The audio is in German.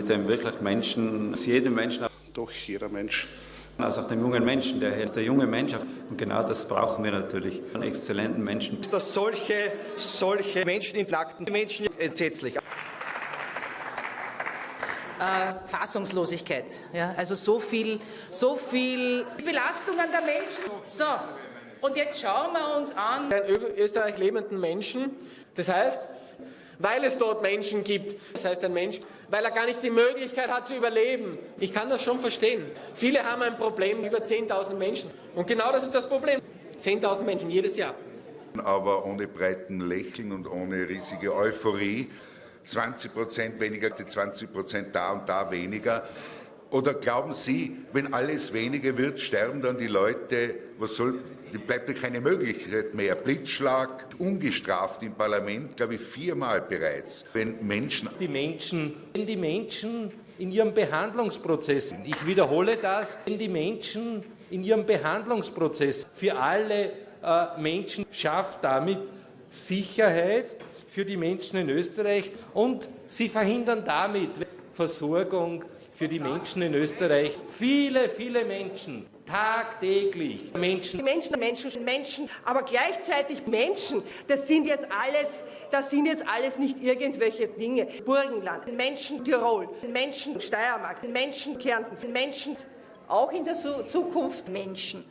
Mit dem wirklich Menschen, aus jedem Menschen, Doch jeder Mensch also auch dem jungen Menschen, der, der junge Mensch. Und genau das brauchen wir natürlich, einen exzellenten Menschen. dass solche, solche Menschen entlackten Menschen entsetzlich. Fassungslosigkeit. Ja, also so viel, so viel Belastung an der Menschen. So, und jetzt schauen wir uns an. in Österreich lebenden Menschen. Das heißt, weil es dort Menschen gibt, das heißt ein Mensch, weil er gar nicht die Möglichkeit hat zu überleben. Ich kann das schon verstehen. Viele haben ein Problem über 10.000 Menschen. Und genau das ist das Problem. 10.000 Menschen jedes Jahr. aber ohne breiten Lächeln und ohne riesige Euphorie. 20 Prozent weniger, die 20 Prozent da und da weniger. Oder glauben Sie, wenn alles weniger wird, sterben dann die Leute, was soll, bleibt ja keine Möglichkeit mehr. Blitzschlag, ungestraft im Parlament, glaube ich, viermal bereits. Wenn Menschen die Menschen, wenn die Menschen in ihrem Behandlungsprozess, ich wiederhole das, wenn die Menschen in ihrem Behandlungsprozess für alle äh, Menschen schafft damit Sicherheit für die Menschen in Österreich und sie verhindern damit Versorgung für die Menschen in Österreich. Viele, viele Menschen, tagtäglich Menschen. Menschen, Menschen, Menschen, aber gleichzeitig Menschen, das sind jetzt alles, das sind jetzt alles nicht irgendwelche Dinge. Burgenland, Menschen Tirol, Menschen Steiermark, Menschen Kärnten, Menschen auch in der Zukunft Menschen.